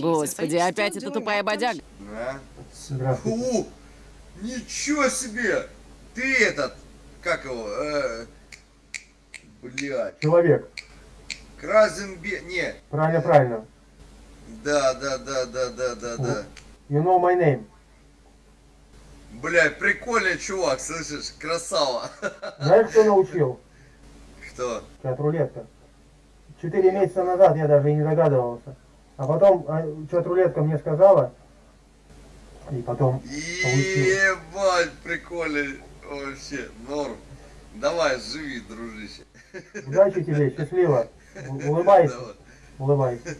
Господи, опять эта тупая бодяга. На. Здравствуйте. У, ничего себе! Ты этот, как его, э, блядь, Человек. Кразенбе, не, Правильно, правильно. да, да, да, да, да, да, да. You know my name. Блядь, прикольный чувак, слышишь, красава. Знаешь, кто научил? Кто? Чат рулетка. Четыре месяца назад я даже и не догадывался. А потом чат рулетка мне сказала, и потом получил. Ебать, прикольный, вообще, норм. Давай, живи, дружище. Удачи тебе, счастливо. Улыбайся, Давай. улыбайся.